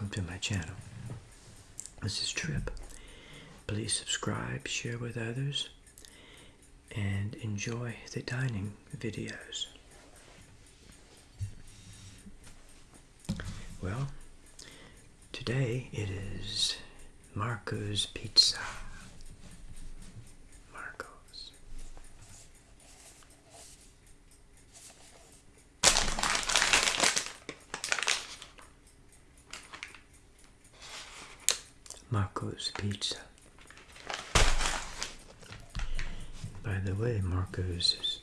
welcome to my channel. This is Trip. Please subscribe, share with others, and enjoy the dining videos. Well, today it is Marco's Pizza. Marco's. Marco's Pizza. By the way, Marco's is,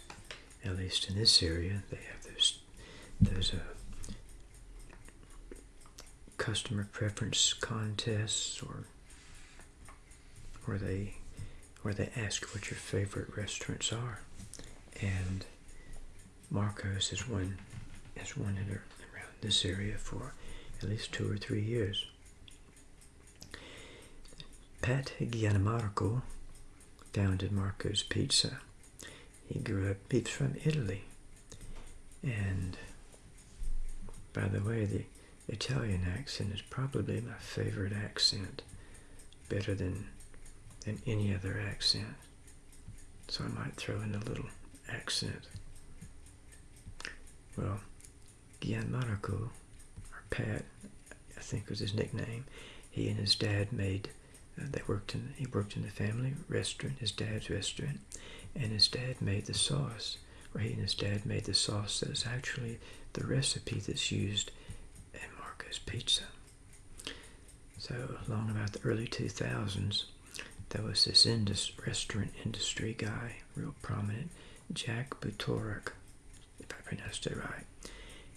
at least in this area, they have those, those uh, customer preference contests or where they where they ask what your favorite restaurants are. And Marco's has won has won it around this area for at least two or three years. Pat Giammarco founded Marco's Pizza. He grew up, he's from Italy. And by the way, the Italian accent is probably my favorite accent, better than, than any other accent. So I might throw in a little accent. Well, Giammarco, or Pat, I think was his nickname, he and his dad made they worked in he worked in the family restaurant, his dad's restaurant, and his dad made the sauce. He and his dad made the sauce that is actually the recipe that's used in Marco's Pizza. So along about the early 2000s, there was this indus, restaurant industry guy, real prominent, Jack Butorac, if I pronounced it right.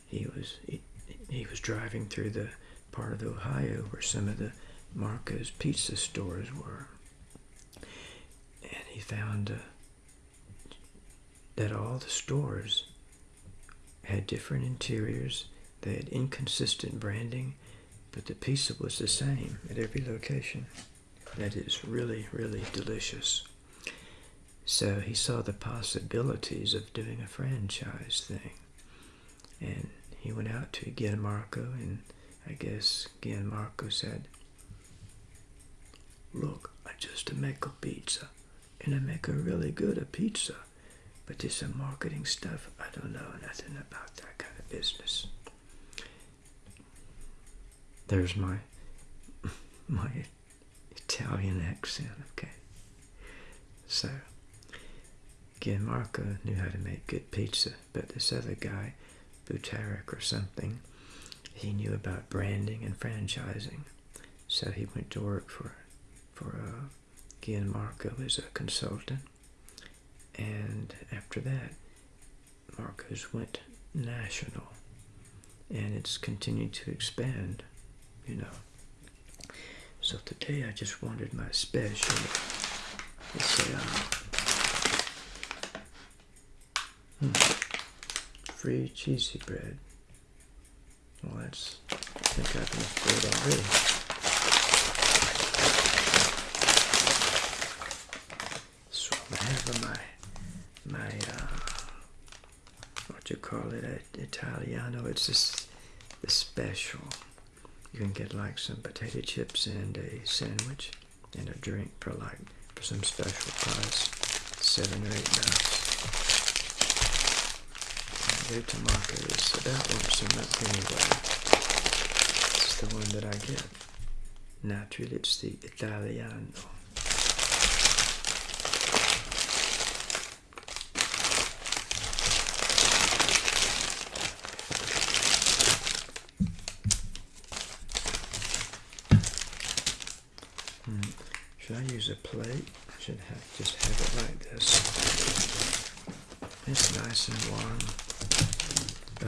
He was he, he was driving through the part of Ohio where some of the Marco's pizza stores were. And he found uh, that all the stores had different interiors, they had inconsistent branding, but the pizza was the same at every location. That is really, really delicious. So he saw the possibilities of doing a franchise thing. And he went out to Giammarco, and I guess Giammarco said, Look, I just make a pizza, and I make a really good a pizza. But this some marketing stuff, I don't know nothing about that kind of business. There's my my Italian accent, okay. So Giammarco knew how to make good pizza, but this other guy, Butorac or something, he knew about branding and franchising. So he went to work for for uh, Giammarco as a consultant. And after that, Marco's went national. And it's continued to expand, you know. So today I just wanted my special, let's say, uh, hmm, free cheesy bread. Well, that's, I think I've enough bread already. Have my my uh, what you call it uh, Italiano. It's just the special. You can get like some potato chips and a sandwich and a drink for like for some special price, seven or eight bucks. Their tomato is about once a month anyway. It's the one that I get. Naturally, it's the Italiano. A plate? I should have just have it like this. It's nice and warm.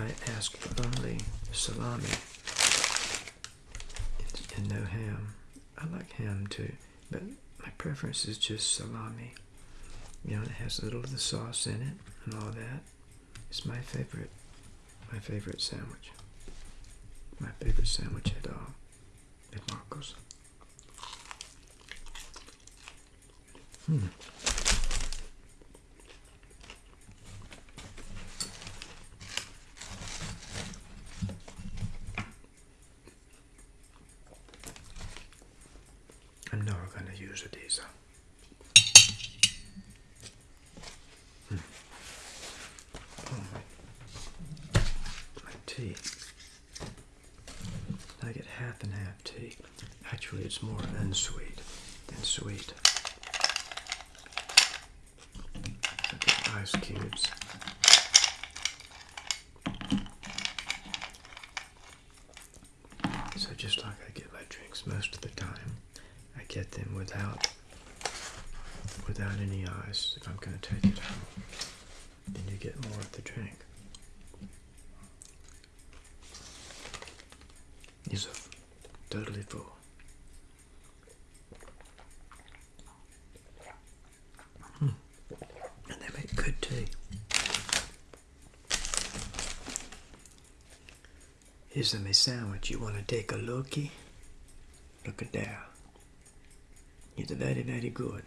I ask for only salami and no ham. I like ham too, but my preference is just salami. You know, it has a little of the sauce in it and all that. It's my favorite, my favorite sandwich. My favorite sandwich at all at Marco's. Hmm. I'm not going to use a diesel. Hmm. Oh, my tea. I get half and half tea. Actually, it's more unsweet than sweet. Ice cubes. So just like I get my drinks most of the time, I get them without without any ice if I'm going to take it home. Then you get more of the drink. Are totally full. Hmm. And they tea. Here's my sandwich. You want to take a looky? Look at that. It's very, very good.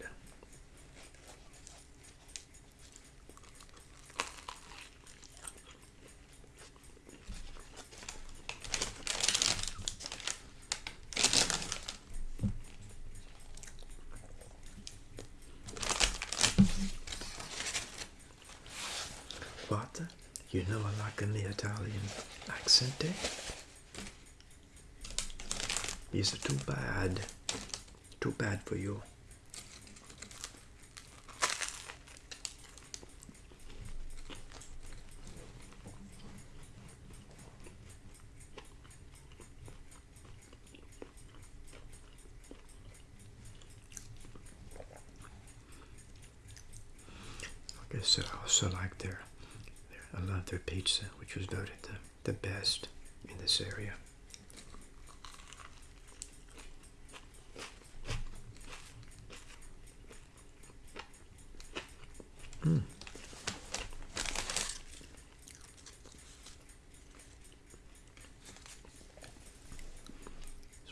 What? I like an Italian accent there? Is it too bad? Too bad for you. Like I said, I also like their I love their pizza, which was voted the, the best in this area. Mm.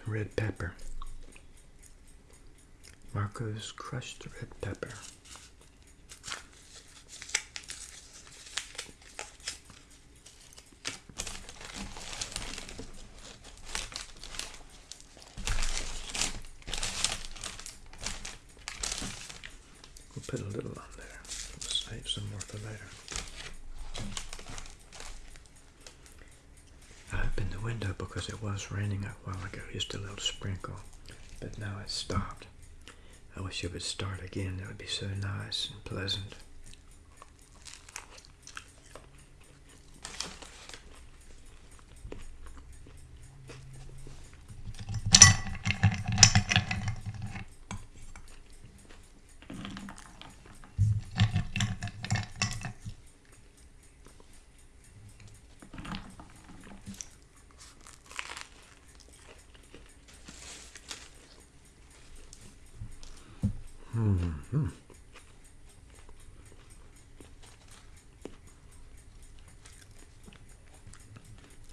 Some red pepper. Marco's crushed red pepper. We'll put a little on there. We'll save some more for later. I opened the window because it was raining a while ago, just a little sprinkle, but now it's stopped. I wish it would start again. That would be so nice and pleasant. Mm-hmm.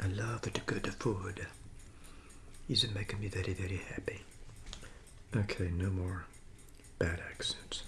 I love the good food. It's making me very, very happy. Okay, no more bad accents.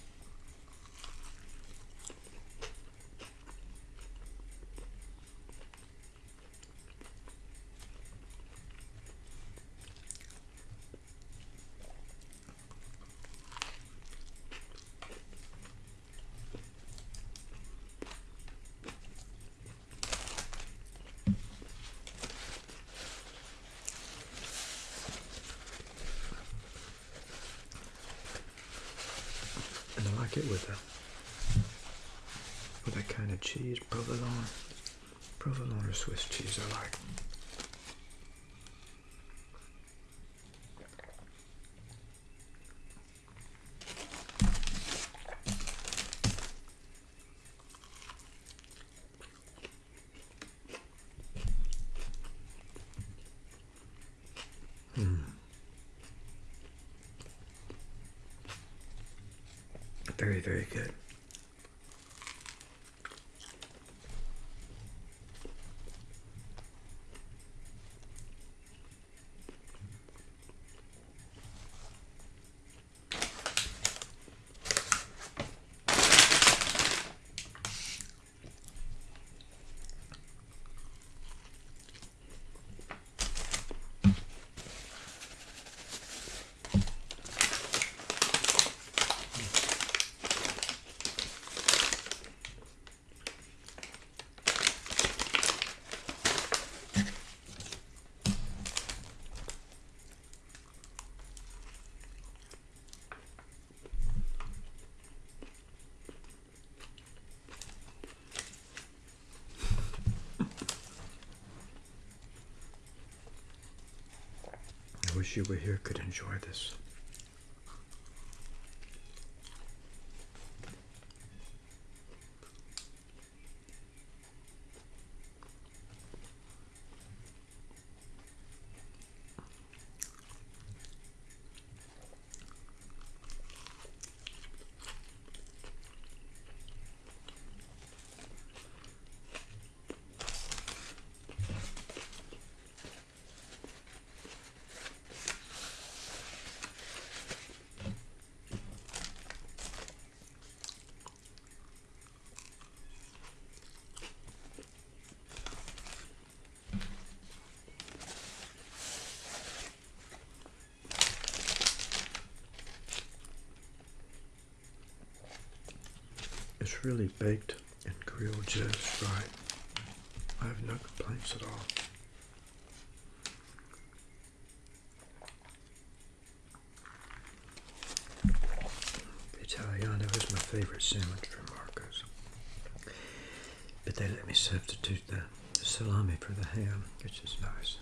It with a with that kind of cheese, provolone, provolone or Swiss cheese. I like. You were here could enjoy this. It's really baked and grilled just right. I have no complaints at all. Italiano is my favorite sandwich from Marco's. But they let me substitute the, the salami for the ham, which is nice.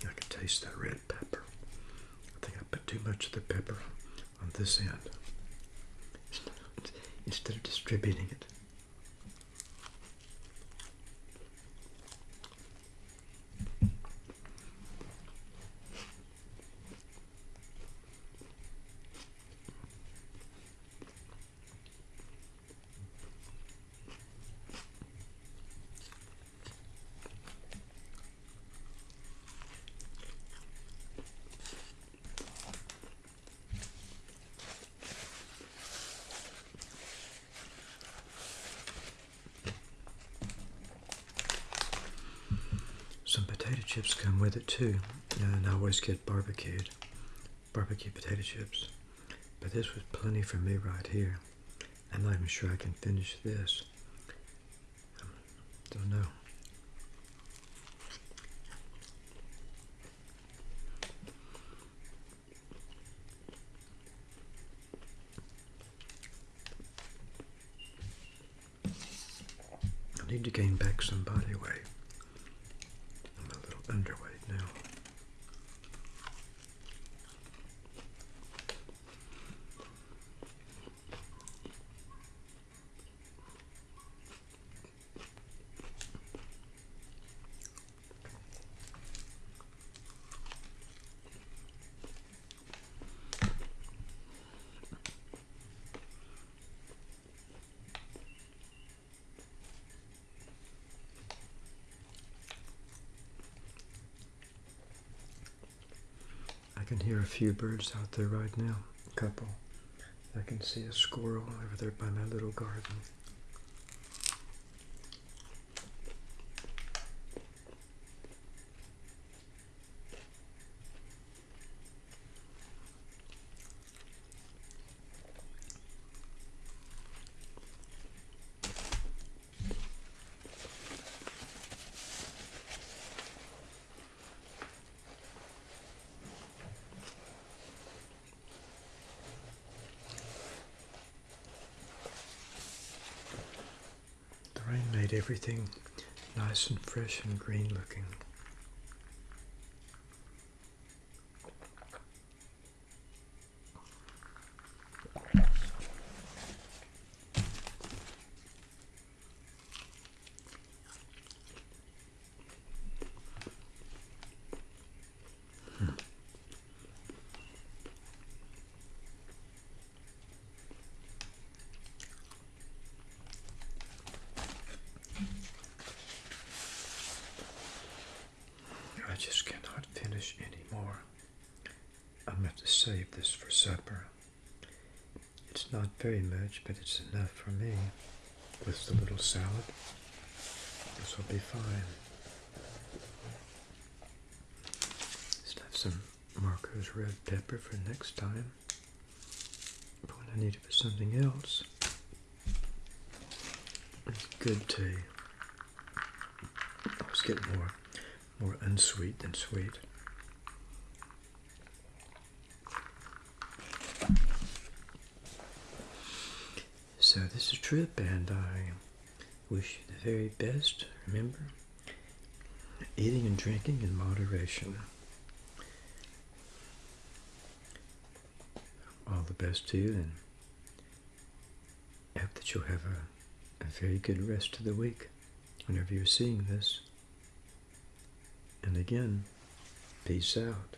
I can taste that red pepper. I think I put too much of the pepper on this end instead of distributing it. Some potato chips come with it too, and I always get barbecued, barbecue potato chips. But this was plenty for me right here. I'm not even sure I can finish this. Um, don't know. I need to gain back some body weight. I'm a little underweight now. I can hear a few birds out there right now. A couple. I can see a squirrel over there by my little garden. The rain made everything nice and fresh and green looking. I just cannot finish anymore. I'm going to save this for supper. It's not very much, but it's enough for me. With the little salad, this will be fine. Just have some Marco's red pepper for next time. But when I need it for something else, it's good tea. Oh, I was getting more, more unsweet than sweet. So this is a trip, and I wish you the very best. Remember, eating and drinking in moderation. All the best to you, and I hope that you'll have a, a very good rest of the week whenever you're seeing this. And again, peace out.